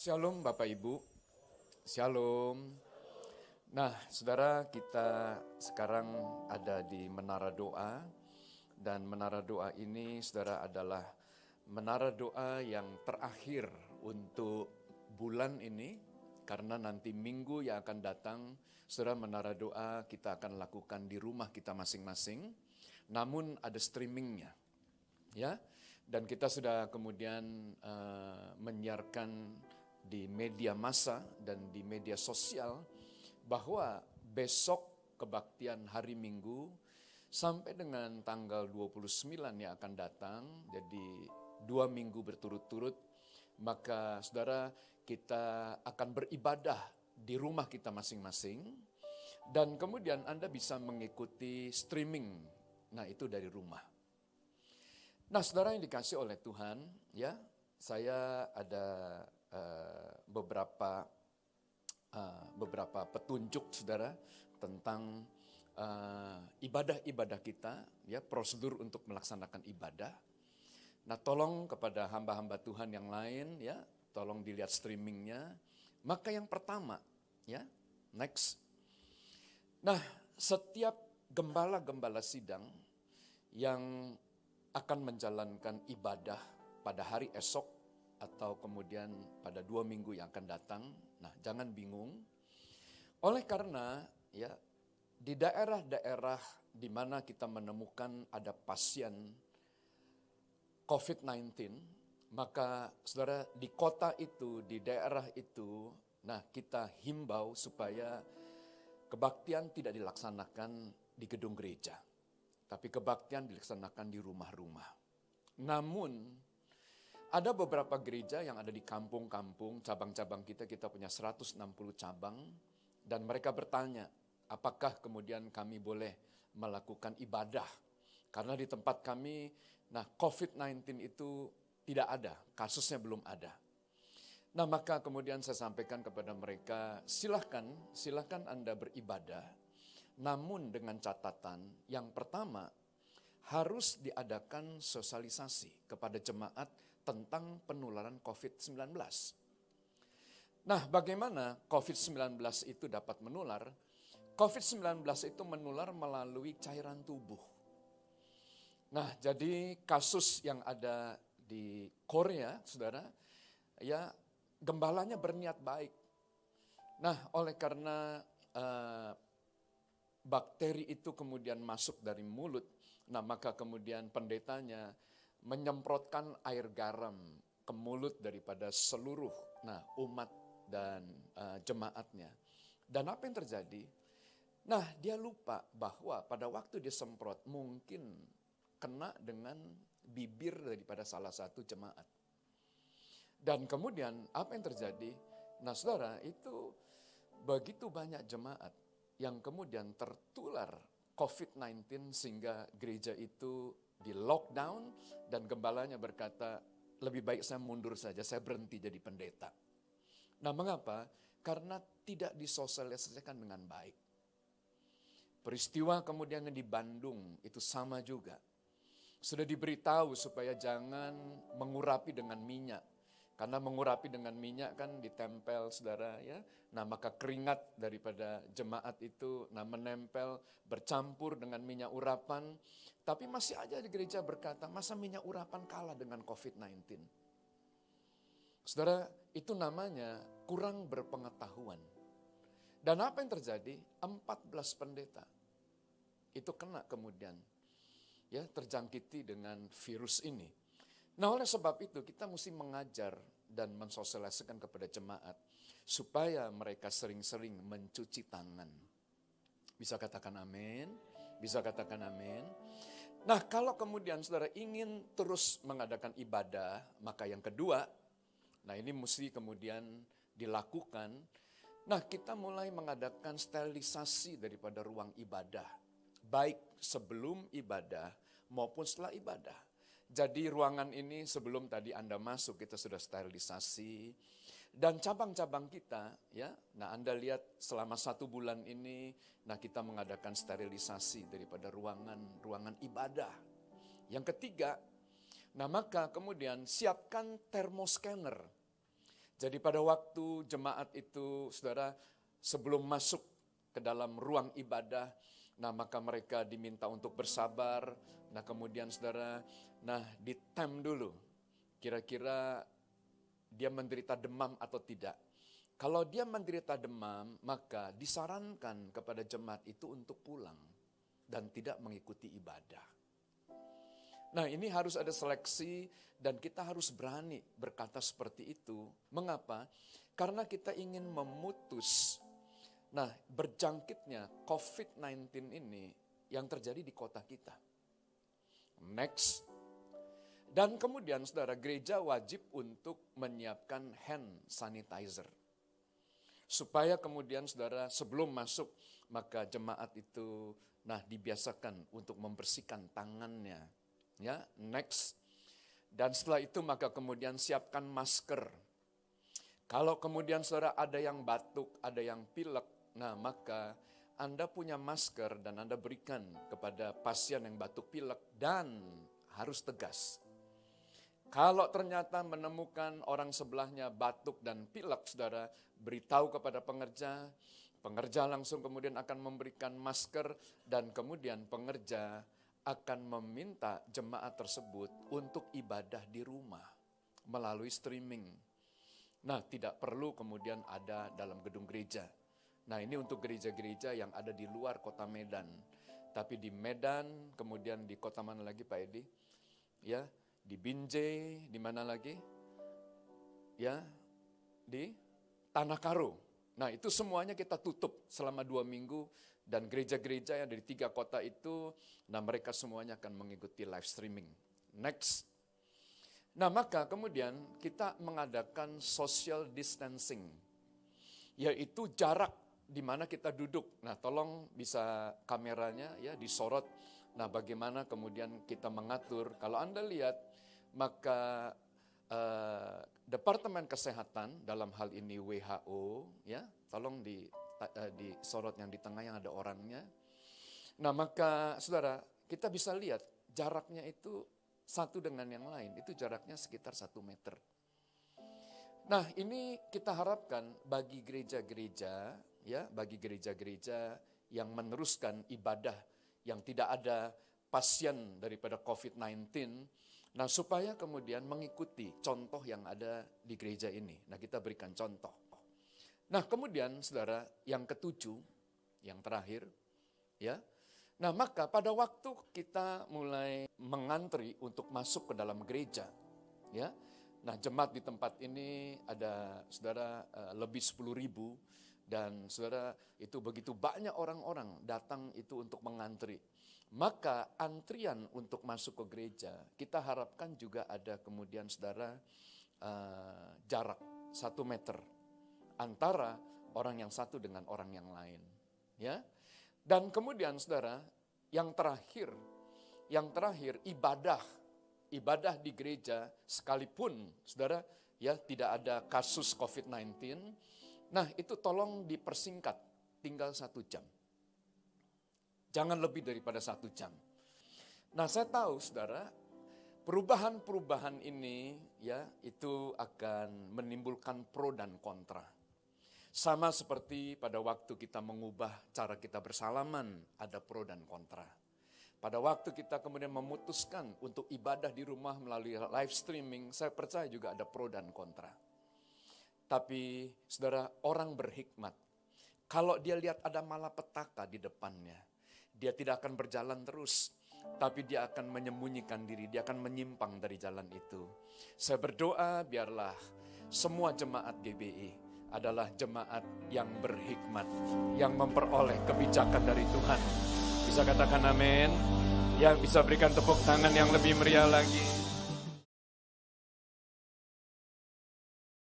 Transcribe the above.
Shalom Bapak Ibu. Shalom. Nah, saudara kita sekarang ada di Menara Doa. Dan Menara Doa ini saudara adalah Menara Doa yang terakhir untuk bulan ini. Karena nanti minggu yang akan datang, saudara Menara Doa kita akan lakukan di rumah kita masing-masing. Namun ada streamingnya. Ya, dan kita sudah kemudian uh, menyiarkan di media massa dan di media sosial bahwa besok kebaktian hari Minggu sampai dengan tanggal 29 yang akan datang, jadi dua minggu berturut-turut, maka saudara kita akan beribadah di rumah kita masing-masing, dan kemudian Anda bisa mengikuti streaming, nah itu dari rumah. Nah, saudara yang dikasih oleh Tuhan, ya, saya ada uh, beberapa uh, beberapa petunjuk, saudara, tentang uh, ibadah-ibadah kita, ya, prosedur untuk melaksanakan ibadah. Nah, tolong kepada hamba-hamba Tuhan yang lain, ya, tolong dilihat streamingnya. Maka yang pertama, ya, next. Nah, setiap gembala-gembala sidang yang akan menjalankan ibadah pada hari esok atau kemudian pada dua minggu yang akan datang. Nah, jangan bingung. Oleh karena ya di daerah-daerah di mana kita menemukan ada pasien COVID-19, maka saudara di kota itu, di daerah itu, nah kita himbau supaya kebaktian tidak dilaksanakan di gedung gereja tapi kebaktian dilaksanakan di rumah-rumah. Namun, ada beberapa gereja yang ada di kampung-kampung, cabang-cabang kita, kita punya 160 cabang, dan mereka bertanya, apakah kemudian kami boleh melakukan ibadah? Karena di tempat kami, nah COVID-19 itu tidak ada, kasusnya belum ada. Nah maka kemudian saya sampaikan kepada mereka, silahkan, silahkan Anda beribadah, namun dengan catatan yang pertama harus diadakan sosialisasi kepada jemaat tentang penularan COVID-19. Nah, bagaimana COVID-19 itu dapat menular? COVID-19 itu menular melalui cairan tubuh. Nah, jadi kasus yang ada di Korea, saudara, ya gembalanya berniat baik. Nah, oleh karena uh, bakteri itu kemudian masuk dari mulut, nah maka kemudian pendetanya menyemprotkan air garam ke mulut daripada seluruh nah umat dan uh, jemaatnya. Dan apa yang terjadi? Nah, dia lupa bahwa pada waktu dia semprot mungkin kena dengan bibir daripada salah satu jemaat. Dan kemudian apa yang terjadi? Nah, Saudara, itu begitu banyak jemaat yang kemudian tertular COVID-19 sehingga gereja itu di lockdown dan gembalanya berkata, lebih baik saya mundur saja, saya berhenti jadi pendeta. Nah mengapa? Karena tidak disosialisasikan dengan baik. Peristiwa kemudian yang di Bandung itu sama juga. Sudah diberitahu supaya jangan mengurapi dengan minyak. Karena mengurapi dengan minyak kan ditempel saudara ya. Nah maka keringat daripada jemaat itu nah menempel bercampur dengan minyak urapan. Tapi masih aja di gereja berkata masa minyak urapan kalah dengan COVID-19. Saudara itu namanya kurang berpengetahuan. Dan apa yang terjadi? 14 pendeta itu kena kemudian ya terjangkiti dengan virus ini. Nah oleh sebab itu kita mesti mengajar dan mensosialisasikan kepada jemaat supaya mereka sering-sering mencuci tangan. Bisa katakan amin? Bisa katakan amin? Nah kalau kemudian saudara ingin terus mengadakan ibadah, maka yang kedua, nah ini mesti kemudian dilakukan. Nah kita mulai mengadakan sterilisasi daripada ruang ibadah. Baik sebelum ibadah maupun setelah ibadah. Jadi ruangan ini sebelum tadi Anda masuk kita sudah sterilisasi. Dan cabang-cabang kita ya, nah Anda lihat selama satu bulan ini, nah kita mengadakan sterilisasi daripada ruangan-ruangan ibadah. Yang ketiga, nah maka kemudian siapkan termoscanner. Jadi pada waktu jemaat itu, saudara, sebelum masuk ke dalam ruang ibadah, nah maka mereka diminta untuk bersabar. Nah kemudian saudara, nah ditem dulu. Kira-kira dia menderita demam atau tidak. Kalau dia menderita demam, maka disarankan kepada jemaat itu untuk pulang dan tidak mengikuti ibadah. Nah, ini harus ada seleksi dan kita harus berani berkata seperti itu. Mengapa? Karena kita ingin memutus nah berjangkitnya COVID-19 ini yang terjadi di kota kita. Next. Dan kemudian saudara gereja wajib untuk menyiapkan hand sanitizer supaya kemudian saudara sebelum masuk maka jemaat itu nah dibiasakan untuk membersihkan tangannya ya next dan setelah itu maka kemudian siapkan masker kalau kemudian saudara ada yang batuk ada yang pilek nah maka anda punya masker dan Anda berikan kepada pasien yang batuk pilek dan harus tegas. Kalau ternyata menemukan orang sebelahnya batuk dan pilek, saudara, beritahu kepada pengerja, pengerja langsung kemudian akan memberikan masker dan kemudian pengerja akan meminta jemaat tersebut untuk ibadah di rumah melalui streaming. Nah, tidak perlu kemudian ada dalam gedung gereja. Nah, ini untuk gereja-gereja yang ada di luar kota Medan. Tapi di Medan, kemudian di kota mana lagi Pak Edi? Ya, di Binjai, di mana lagi? Ya, di Tanah Karo. Nah itu semuanya kita tutup selama dua minggu dan gereja-gereja yang dari tiga kota itu, nah mereka semuanya akan mengikuti live streaming. Next. Nah maka kemudian kita mengadakan social distancing, yaitu jarak di mana kita duduk. Nah tolong bisa kameranya ya disorot. Nah bagaimana kemudian kita mengatur, kalau Anda lihat maka uh, Departemen Kesehatan dalam hal ini WHO ya, tolong di uh, di sorot yang di tengah yang ada orangnya. Nah, maka Saudara, kita bisa lihat jaraknya itu satu dengan yang lain, itu jaraknya sekitar satu meter. Nah, ini kita harapkan bagi gereja-gereja ya, bagi gereja-gereja yang meneruskan ibadah yang tidak ada pasien daripada COVID-19 Nah, supaya kemudian mengikuti contoh yang ada di gereja ini. Nah, kita berikan contoh. Nah, kemudian Saudara, yang ketujuh, yang terakhir, ya. Nah, maka pada waktu kita mulai mengantri untuk masuk ke dalam gereja, ya. Nah, jemaat di tempat ini ada Saudara eh, lebih 10 ribu dan Saudara itu begitu banyak orang-orang datang itu untuk mengantri maka antrian untuk masuk ke gereja, kita harapkan juga ada kemudian saudara uh, jarak satu meter antara orang yang satu dengan orang yang lain. Ya, dan kemudian saudara, yang terakhir, yang terakhir ibadah, ibadah di gereja sekalipun saudara ya tidak ada kasus COVID-19, nah itu tolong dipersingkat, tinggal satu jam. Jangan lebih daripada satu jam. Nah saya tahu saudara, perubahan-perubahan ini ya itu akan menimbulkan pro dan kontra. Sama seperti pada waktu kita mengubah cara kita bersalaman, ada pro dan kontra. Pada waktu kita kemudian memutuskan untuk ibadah di rumah melalui live streaming, saya percaya juga ada pro dan kontra. Tapi saudara, orang berhikmat. Kalau dia lihat ada malapetaka di depannya, dia tidak akan berjalan terus, tapi dia akan menyembunyikan diri, dia akan menyimpang dari jalan itu. Saya berdoa biarlah semua jemaat GBI adalah jemaat yang berhikmat, yang memperoleh kebijakan dari Tuhan. Bisa katakan amin? Ya, bisa berikan tepuk tangan yang lebih meriah lagi.